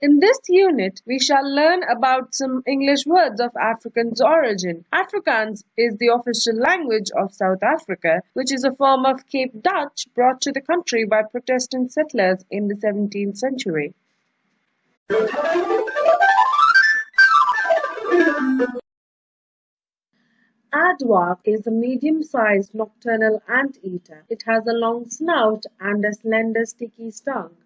In this unit, we shall learn about some English words of Afrikaans origin. Afrikaans is the official language of South Africa, which is a form of Cape Dutch brought to the country by Protestant settlers in the 17th century. Aardvark is a medium-sized nocturnal anteater. It has a long snout and a slender sticky tongue.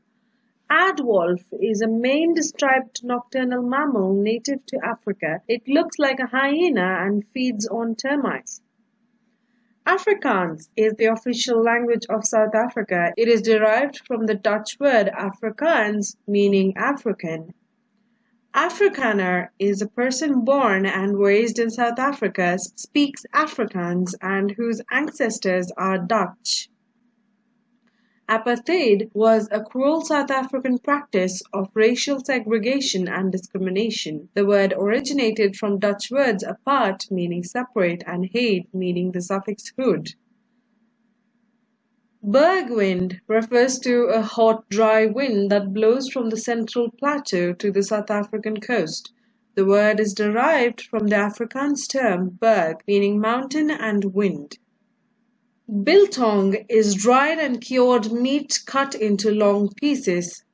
Aardwolf is a maned striped nocturnal mammal native to Africa. It looks like a hyena and feeds on termites. Afrikaans is the official language of South Africa. It is derived from the Dutch word Afrikaans, meaning African. Afrikaner is a person born and raised in South Africa, speaks Afrikaans, and whose ancestors are Dutch. Apartheid was a cruel South African practice of racial segregation and discrimination. The word originated from Dutch words apart meaning separate and heid meaning the suffix hood. Bergwind refers to a hot, dry wind that blows from the central plateau to the South African coast. The word is derived from the Afrikaans term berg, meaning mountain and wind. Biltong is dried and cured meat cut into long pieces.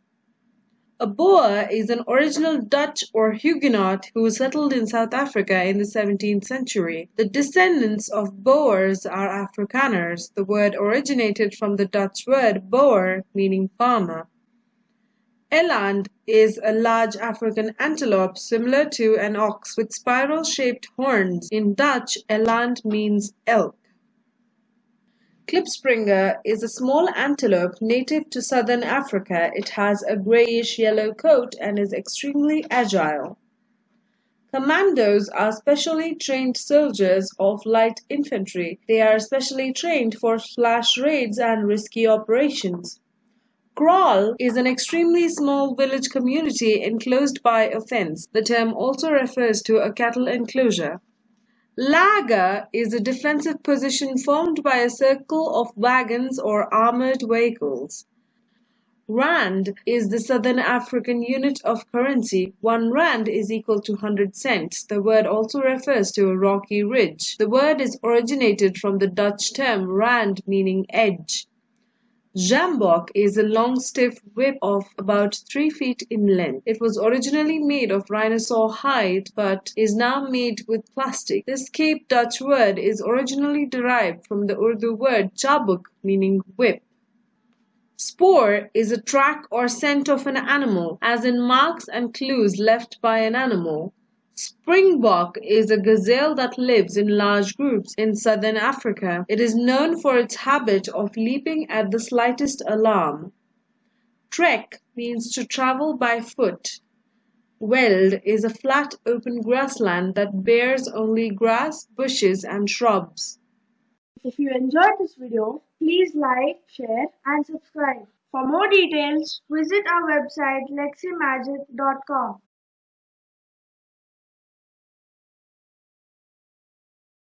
A Boer is an original Dutch or Huguenot who settled in South Africa in the 17th century. The descendants of Boers are Afrikaners. The word originated from the Dutch word boer, meaning farmer. Eland is a large African antelope similar to an ox with spiral-shaped horns. In Dutch, eland means elk. Klipspringer is a small antelope native to southern Africa. It has a grayish-yellow coat and is extremely agile. Commandos are specially trained soldiers of light infantry. They are specially trained for flash raids and risky operations. Kraal is an extremely small village community enclosed by a fence. The term also refers to a cattle enclosure. Laager is a defensive position formed by a circle of wagons or armored vehicles. Rand is the Southern African unit of currency. One rand is equal to 100 cents. The word also refers to a rocky ridge. The word is originated from the Dutch term rand meaning edge. Sjambok is a long stiff whip of about 3 feet in length. It was originally made of rhinoceros hide but is now made with plastic. This Cape Dutch word is originally derived from the Urdu word chabuk meaning whip. Spoor is a track or scent of an animal, as in marks and clues left by an animal. Springbok is a gazelle that lives in large groups in southern Africa. It is known for its habit of leaping at the slightest alarm. Trek means to travel by foot. Veld is a flat open grassland that bears only grass, bushes and shrubs. If you enjoyed this video, please like, share and subscribe. For more details, visit our website leximagic.com.